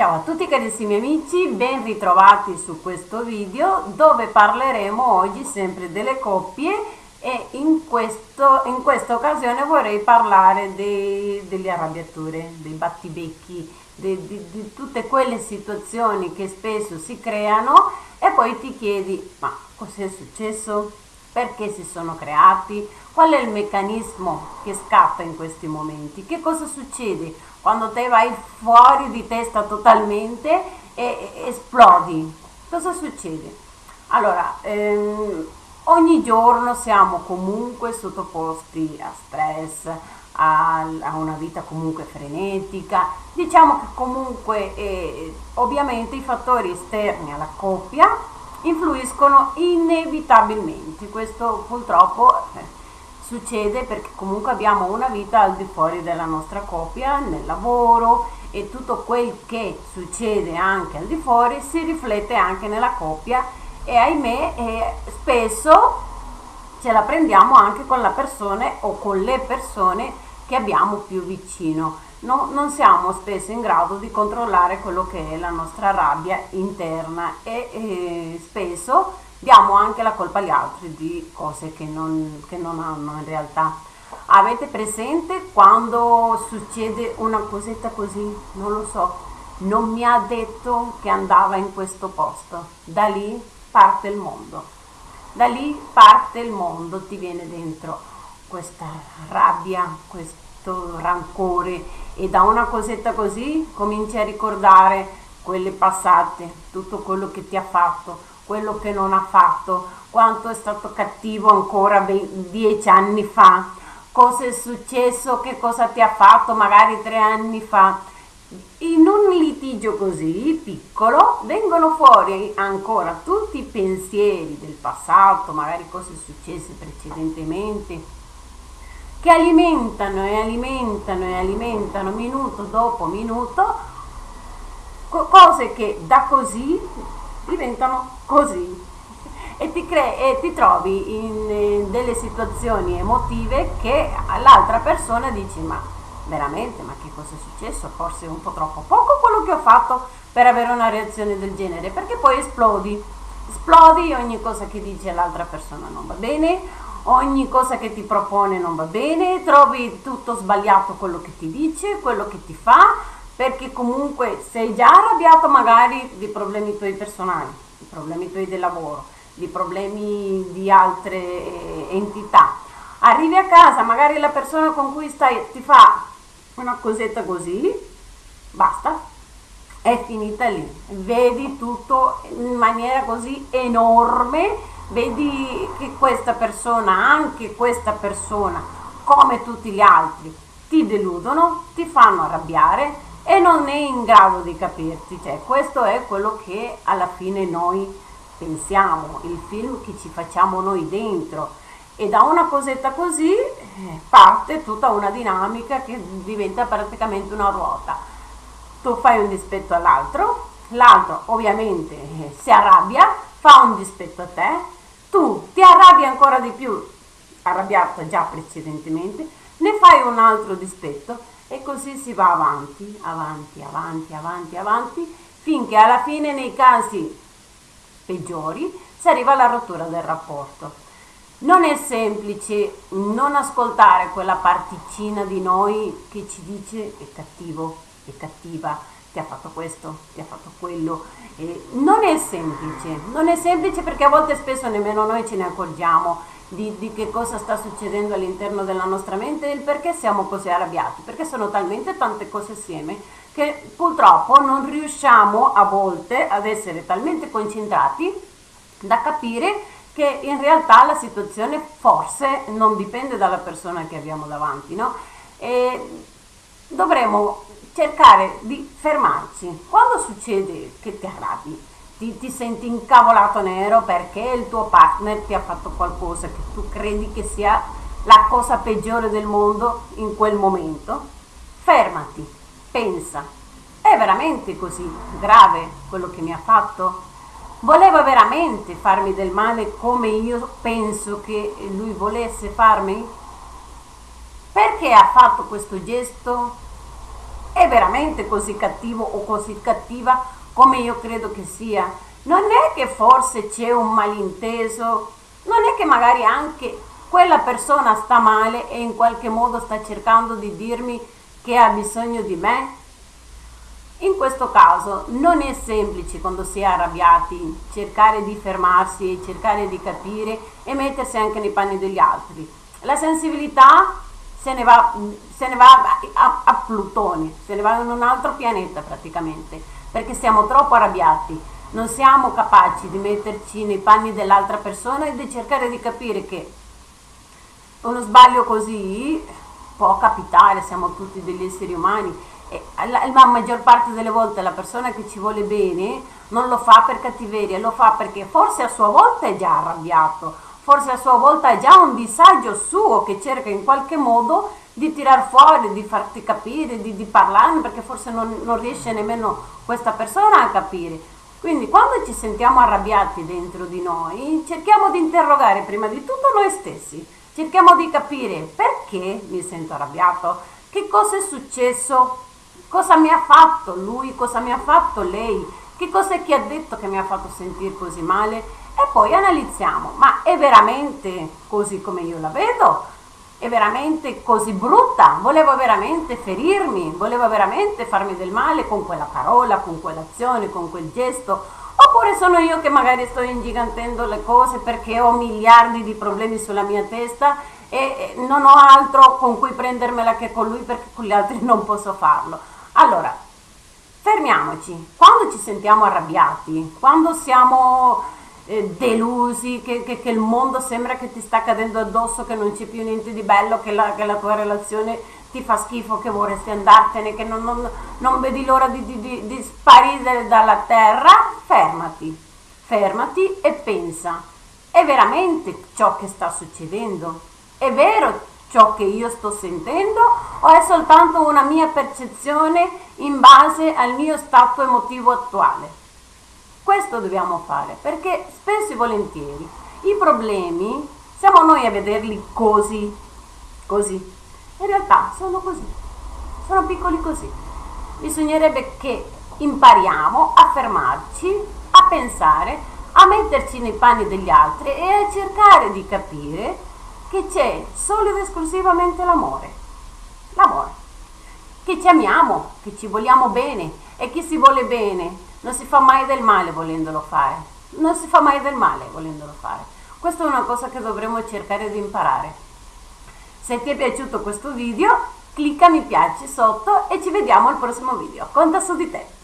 Ciao a tutti carissimi amici, ben ritrovati su questo video dove parleremo oggi sempre delle coppie e in, questo, in questa occasione vorrei parlare dei, delle arrabbiature, dei battibecchi, di, di, di tutte quelle situazioni che spesso si creano e poi ti chiedi ma cos'è successo? Perché si sono creati? Qual è il meccanismo che scatta in questi momenti? Che cosa succede quando te vai fuori di testa totalmente e, esplodi? Cosa succede? Allora, ehm, ogni giorno siamo comunque sottoposti a stress, a, a una vita comunque frenetica. Diciamo che comunque eh, ovviamente i fattori esterni alla coppia influiscono inevitabilmente. Questo purtroppo eh, succede perché comunque abbiamo una vita al di fuori della nostra coppia, nel lavoro e tutto quel che succede anche al di fuori si riflette anche nella coppia e ahimè eh, spesso ce la prendiamo anche con la persona o con le persone che abbiamo più vicino. No, non siamo spesso in grado di controllare quello che è la nostra rabbia interna e eh, spesso diamo anche la colpa agli altri di cose che non, che non hanno in realtà. Avete presente quando succede una cosetta così? Non lo so, non mi ha detto che andava in questo posto. Da lì parte il mondo. Da lì parte il mondo, ti viene dentro questa rabbia, questo rancore e da una cosetta così cominci a ricordare quelle passate, tutto quello che ti ha fatto, quello che non ha fatto, quanto è stato cattivo ancora dieci anni fa, cosa è successo, che cosa ti ha fatto magari tre anni fa. In un litigio così piccolo vengono fuori ancora tutti i pensieri del passato, magari cose successe precedentemente, che alimentano e alimentano e alimentano minuto dopo minuto cose che da così diventano così. E ti, e ti trovi in, in delle situazioni emotive che all'altra persona dici ma veramente? Ma che cosa è successo? Forse un po' troppo poco quello che ho fatto per avere una reazione del genere. Perché poi esplodi. Esplodi ogni cosa che dice l'altra persona non va bene ogni cosa che ti propone non va bene trovi tutto sbagliato quello che ti dice quello che ti fa perché comunque sei già arrabbiato magari di problemi tuoi personali, di problemi tuoi del lavoro, di problemi di altre eh, entità. Arrivi a casa, magari la persona con cui stai ti fa una cosetta così, basta, è finita lì. Vedi tutto in maniera così enorme, vedi che questa persona, anche questa persona, come tutti gli altri, ti deludono, ti fanno arrabbiare, e non è in grado di capirti, cioè questo è quello che alla fine noi pensiamo, il film che ci facciamo noi dentro. E da una cosetta così eh, parte tutta una dinamica che diventa praticamente una ruota. Tu fai un dispetto all'altro, l'altro ovviamente eh, si arrabbia, fa un dispetto a te, tu ti arrabbi ancora di più, arrabbiato già precedentemente, ne fai un altro dispetto. E così si va avanti, avanti, avanti, avanti, avanti, finché alla fine nei casi peggiori si arriva alla rottura del rapporto. Non è semplice non ascoltare quella particina di noi che ci dice è cattivo, è cattiva, ti ha fatto questo, ti ha fatto quello. Eh, non è semplice, non è semplice perché a volte spesso nemmeno noi ce ne accorgiamo di, di, che cosa sta succedendo all'interno della nostra mente e il perché siamo così arrabbiati, perché sono talmente tante cose assieme che purtroppo non riusciamo a volte ad essere talmente concentrati da capire che in realtà la situazione forse non dipende dalla persona che abbiamo davanti, no? E dovremmo cercare di fermarci. Quando succede che ti arrabbi, ti, ti, senti incavolato nero perché il tuo partner ti ha fatto qualcosa che tu credi che sia la cosa peggiore del mondo in quel momento, fermati, pensa, è veramente così grave quello che mi ha fatto? Voleva veramente farmi del male come io penso che lui volesse farmi? Perché ha fatto questo gesto? è veramente così cattivo o così cattiva come io credo che sia? Non è che forse c'è un malinteso, non è che magari anche quella persona sta male e in qualche modo sta cercando di dirmi che ha bisogno di me? In questo caso non è semplice quando si è arrabbiati cercare di fermarsi, cercare di capire e mettersi anche nei panni degli altri. La sensibilità se ne va, se ne va a, a Plutone, se ne va in un altro pianeta praticamente, perché siamo troppo arrabbiati, non siamo capaci di metterci nei panni dell'altra persona e di cercare di capire che uno sbaglio così può capitare, siamo tutti degli esseri umani. E la, la maggior parte delle volte la persona che ci vuole bene non lo fa per cattiveria, lo fa perché forse a sua volta è già arrabbiato, forse a sua volta è già un disagio suo che cerca in qualche modo di tirar fuori, di farti capire, di, di parlarne perché forse non, non riesce nemmeno questa persona a capire. Quindi quando ci sentiamo arrabbiati dentro di noi, cerchiamo di interrogare prima di tutto noi stessi, cerchiamo di capire perché mi sento arrabbiato, che cosa è successo, cosa mi ha fatto lui, cosa mi ha fatto lei, che cosa è che ha detto che mi ha fatto sentire così male e poi analizziamo, ma è veramente così come io la vedo? È veramente così brutta? Volevo veramente ferirmi? Volevo veramente farmi del male con quella parola, con quell'azione, con quel gesto? Oppure sono io che magari sto ingigantendo le cose perché ho miliardi di problemi sulla mia testa e non ho altro con cui prendermela che con lui perché con gli altri non posso farlo. Allora, fermiamoci. Quando ci sentiamo arrabbiati, quando siamo eh, delusi, che, che, che, il mondo sembra che ti sta cadendo addosso, che non c'è più niente di bello, che la, che la, tua relazione ti fa schifo, che vorresti andartene, che non, non, non vedi l'ora di, di, di, di sparire dalla terra, fermati, fermati e pensa, è veramente ciò che sta succedendo? È vero ciò che io sto sentendo o è soltanto una mia percezione in base al mio stato emotivo attuale? Questo dobbiamo fare perché spesso e volentieri i problemi siamo noi a vederli così, così. In realtà sono così, sono piccoli così. Bisognerebbe che impariamo a fermarci, a pensare, a metterci nei panni degli altri e a cercare di capire che c'è solo ed esclusivamente l'amore. L'amore. Che ci amiamo, che ci vogliamo bene e chi si vuole bene non si fa mai del male volendolo fare. Non si fa mai del male volendolo fare. Questa è una cosa che dovremmo cercare di imparare. Se ti è piaciuto questo video, clicca mi piace sotto e ci vediamo al prossimo video. Conta su di te.